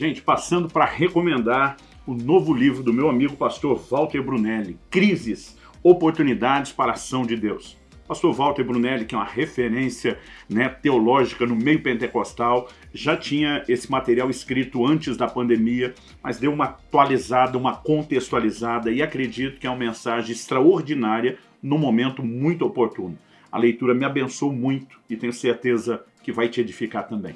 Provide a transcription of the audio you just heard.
Gente, passando para recomendar o novo livro do meu amigo pastor Walter Brunelli, Crises, Oportunidades para a Ação de Deus. Pastor Walter Brunelli, que é uma referência né, teológica no meio pentecostal, já tinha esse material escrito antes da pandemia, mas deu uma atualizada, uma contextualizada e acredito que é uma mensagem extraordinária num momento muito oportuno. A leitura me abençoou muito e tenho certeza que vai te edificar também.